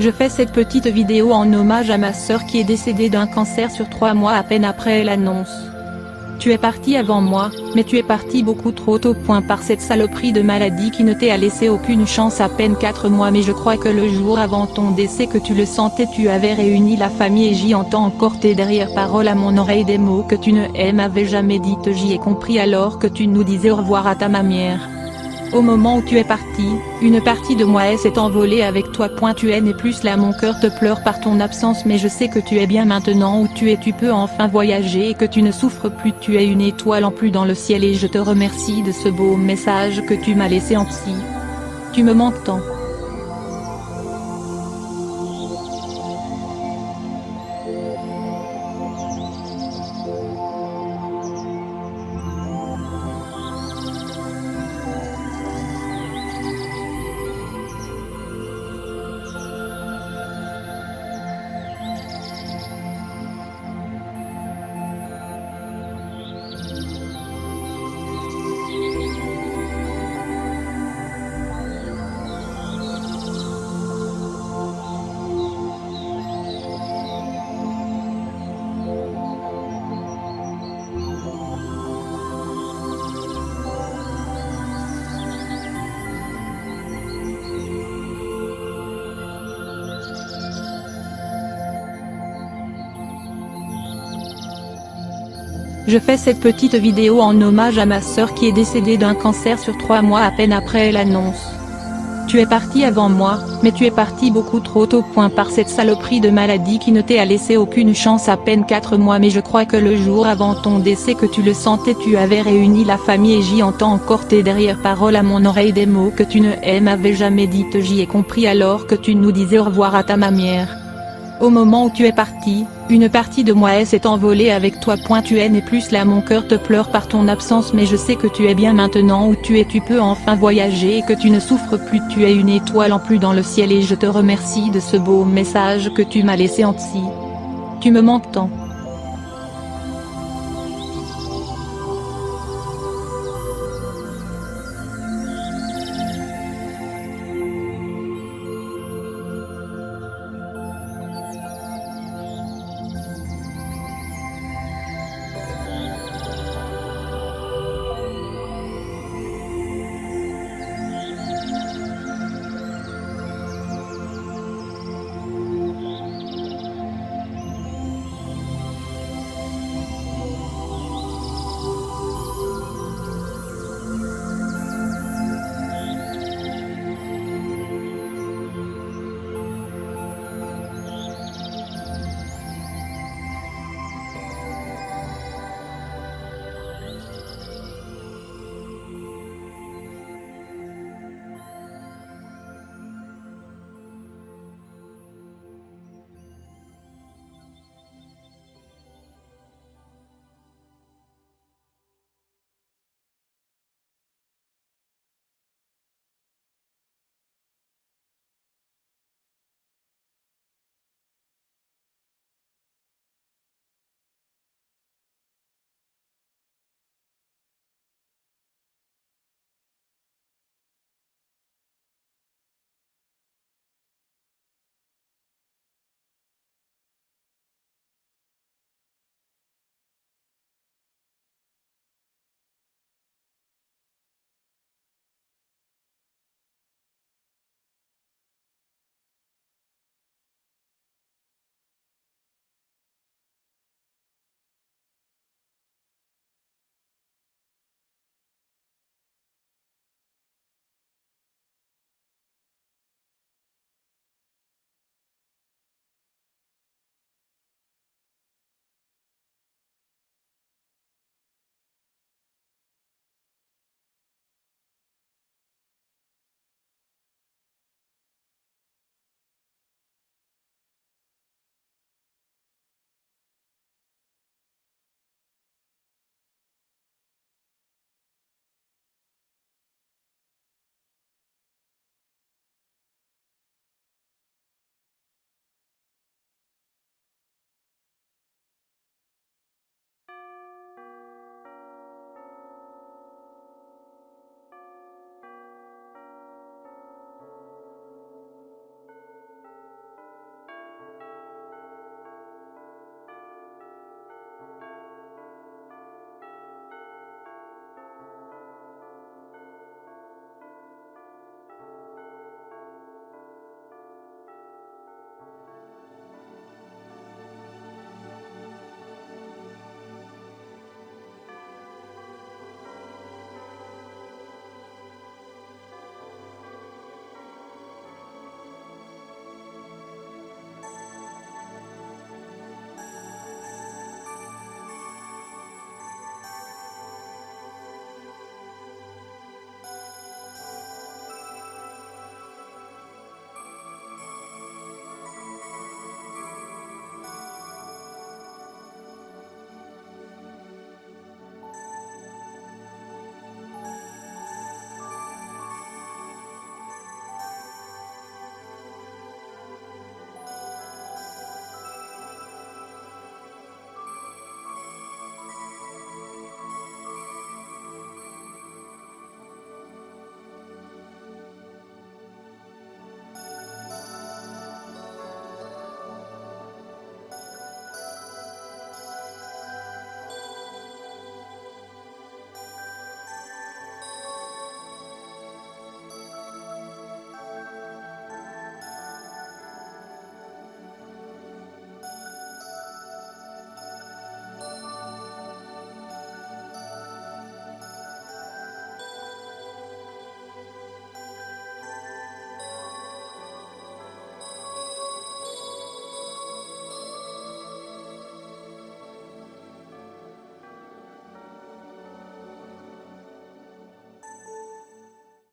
Je fais cette petite vidéo en hommage à ma sœur qui est décédée d'un cancer sur trois mois à peine après l'annonce. Tu es parti avant moi, mais tu es parti beaucoup trop tôt point par cette saloperie de maladie qui ne t'a laissé aucune chance à peine 4 mois mais je crois que le jour avant ton décès que tu le sentais tu avais réuni la famille et j'y entends encore tes derrière paroles à mon oreille des mots que tu ne m'avais jamais dit j'y ai compris alors que tu nous disais au revoir à ta mammière. Au moment où tu es parti, une partie de moi s'est envolée avec toi. Tu es n'est plus là mon cœur te pleure par ton absence mais je sais que tu es bien maintenant où tu es tu peux enfin voyager et que tu ne souffres plus tu es une étoile en plus dans le ciel et je te remercie de ce beau message que tu m'as laissé en psy. Tu me manques tant. Je fais cette petite vidéo en hommage à ma sœur qui est décédée d'un cancer sur trois mois à peine après l'annonce. Tu es parti avant moi, mais tu es parti beaucoup trop tôt point par cette saloperie de maladie qui ne t'a laissé aucune chance à peine 4 mois mais je crois que le jour avant ton décès que tu le sentais tu avais réuni la famille et j'y entends encore tes derrière paroles à mon oreille des mots que tu ne m'avais jamais dit j'y ai compris alors que tu nous disais au revoir à ta mammière. Au moment où tu es parti, une partie de moi s'est envolée avec toi. Tu es plus là mon cœur te pleure par ton absence mais je sais que tu es bien maintenant où tu es tu peux enfin voyager et que tu ne souffres plus tu es une étoile en plus dans le ciel et je te remercie de ce beau message que tu m'as laissé en psy. Tu me manques tant.